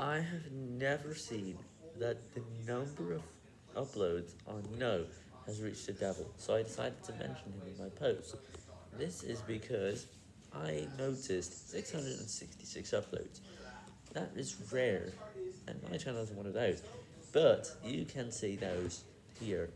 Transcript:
I have never seen that the number of uploads on No has reached a devil, so I decided to mention him in my post. This is because I noticed 666 uploads. That is rare, and my channel is one of those, but you can see those here.